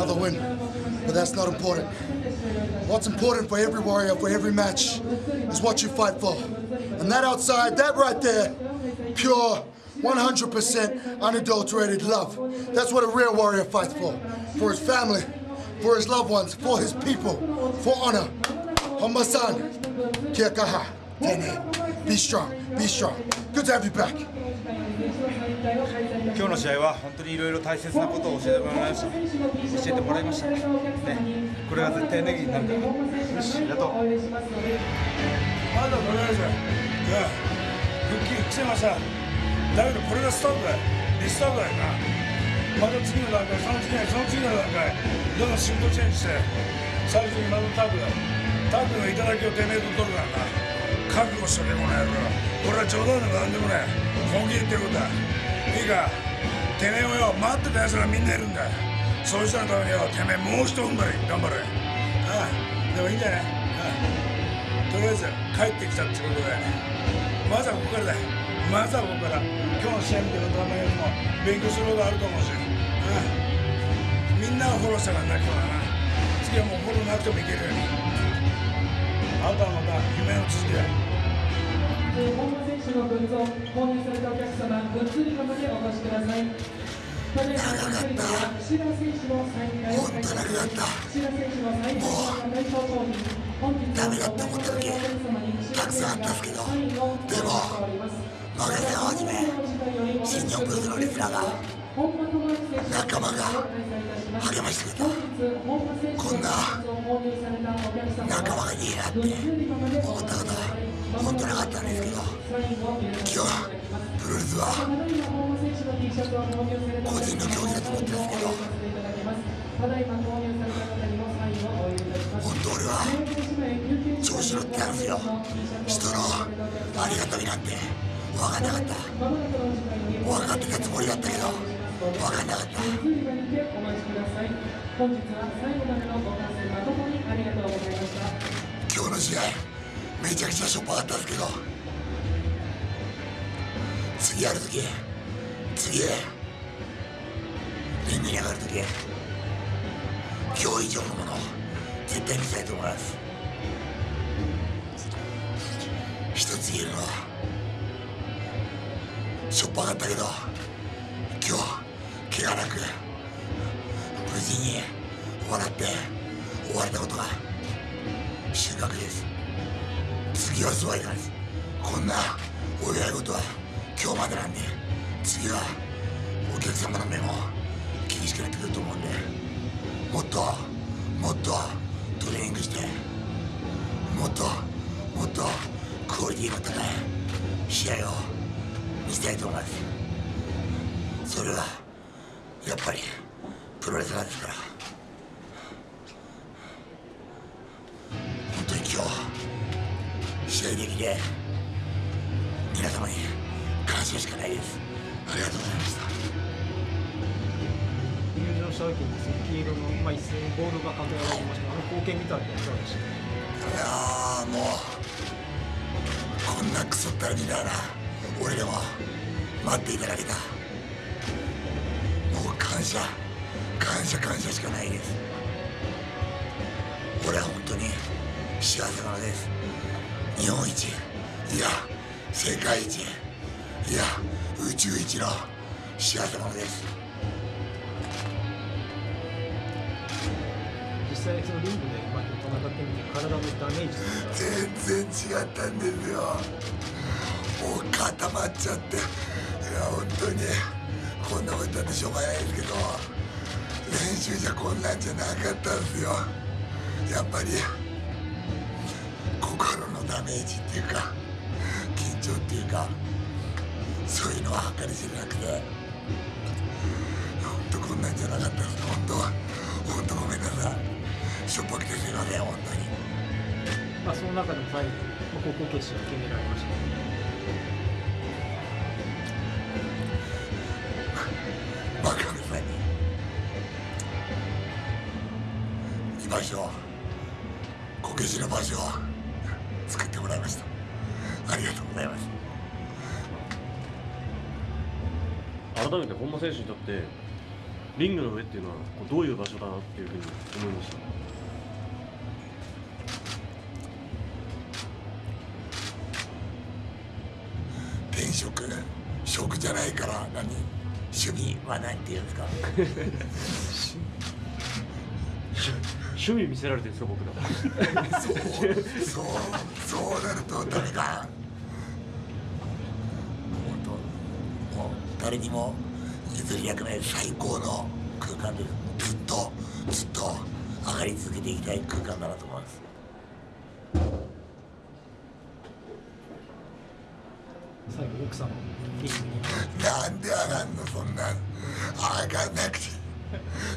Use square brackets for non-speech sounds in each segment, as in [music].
another win. But that's not important. What's important for every warrior, for every match, is what you fight for. And that outside, that right there, pure, 100% unadulterated love. That's what a real warrior fights for. For his family, for his loved ones, for his people, for honor. Homba-san, kia tene. Be strong, be strong. Good to have you back. 今日の試合は本当にいろいろ大切なことを教えてもらいました。教えてもらいましたね。これが絶対ネギになるからよしありがとうまだとりあえず復帰してました。だけどこれがスタートだよリスタートだよなまた次の段階その次のその次の段階どんどんシフトチェンジして最終的にまたタッグだタッグの頂きをてめえと取るからな。覚悟しとけこの野郎これは冗談でもなんでもね本気で言ってることだいいか。てめえをよ待ってた奴らみんないるんだ。そうしたのためによてめえもう一踏ん張り頑張れ。ああでもいいんじゃない？ああ。とりあえず帰ってきたってことでまずはここからだ。まずはここから。今日の試合見てるとあんまりも勉強することあると思うし。ああ。みんなをフォローしたからな今日はな。次はもうフォローなくてもいけるように。あとはまた夢の続きだ本間選手のグッズを購入されたお客様、グッズ売り場までお越しください。ただいまのでは、岸田選手のサイン会を開催。岸田選手のサイン会の対象商品、本日ダメだって思った時たくさんあったんですけどでもマガセをはじめ新日本プロレスのレスラーが仲間が励ましてくれたこんな仲間がいいなって思ったことは本当なかったんですけど今日はプロレスは個人の競技だと思ってるんですけど本当俺は調子乗ってたんですよ。人のありがたみなんて分かんなかった。分かってたつもりだったけど分かんなかった。今日の試合めちゃくちゃしょっぱかったんですけど。次やるとき次リングに上がるとき今日以上のものを絶対見せたいと思います。一つ言えるのはしょっぱかったけど今日怪我なく無事に笑って終われたことが収穫です。次はそうはいかないですこんなお祝い事は今日までなんで次はお客様の目も厳しくなってくると思うんでもっともっとトレーニングしてもっともっとクオリティの高い試合を見せたいと思いますそれはやっぱりプロレスラーですから。で皆様に感謝しかないです。ありがとうございました。入場した時に黄色の、まあ、一斉にボールが掲げられましたあの光景見たらいかがでしたいやーもうこんなクソったらみたいな俺でも待っていただけた。もう感謝感謝感謝しかないです。俺は本当に幸せ者です日本一いや世界一いや宇宙一の幸せ者です。実際そのリングでまあ戦ってみて体のダメージ全然違ったんですよ。もう固まっちゃって。いや本当にこんなこと言ってしょうがないですけど。練習じゃこんなんじゃなかったんですよ。やっぱり心のダメージっていうか緊張っていうかそういうのは計り知れなくて本当こんなんじゃなかったです本当は。本当ごめんなさい。しょっぱくてすいません本当に。まあ、その中でも最後、まあ、高校決勝を決められました。バカみたいに居場所こけしの場所を作ってもらいました。ありがとうございます。改めて本間選手にとってリングの上っていうのはどういう場所だなっていうふうに思いました？転職職じゃないから何？趣味は何て言うんですか？[laughs] [laughs] 趣味見せられてるんですか僕ら。そうそうそうなると。ダメか本当もう誰にも譲りたくない最高の空間ですずっとずっと上がり続けていきたい空間だなと思います。最後奥さんのリングに。なんで上がんのそんな。ん上がんなくて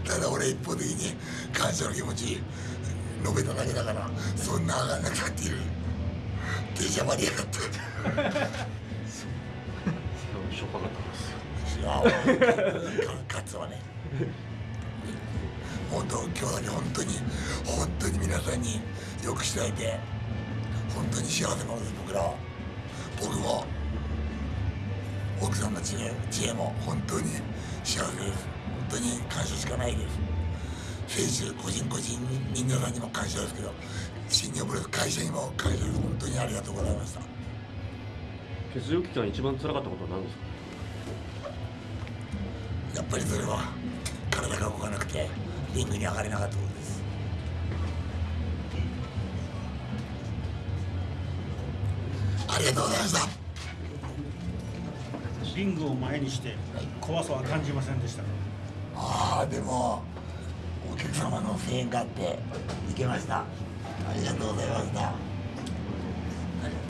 ただ俺一方的に感謝の気持ち述べただけだからそんな上がんなくたっている出しゃばりやがって。しょっぱかったですいやか勝つはね。本当今日だけ本当に本当に皆さんによくしていただいて。本当に幸せ者です僕らは。僕も奥さんの知恵知恵も本当に幸せです。本当に感謝しかないです。選手個人個人皆さんにも感謝ですけど新日本プロレス会社にも感謝です。本当にありがとうございました。欠場期間一番辛かったことは何ですか？やっぱりそれは体が動かなくてリングに上がれなかったことです。ありがとうございました。リングを前にして怖さは感じませんでした。かあでもお客様の声援があって行けました。ありがとうございました。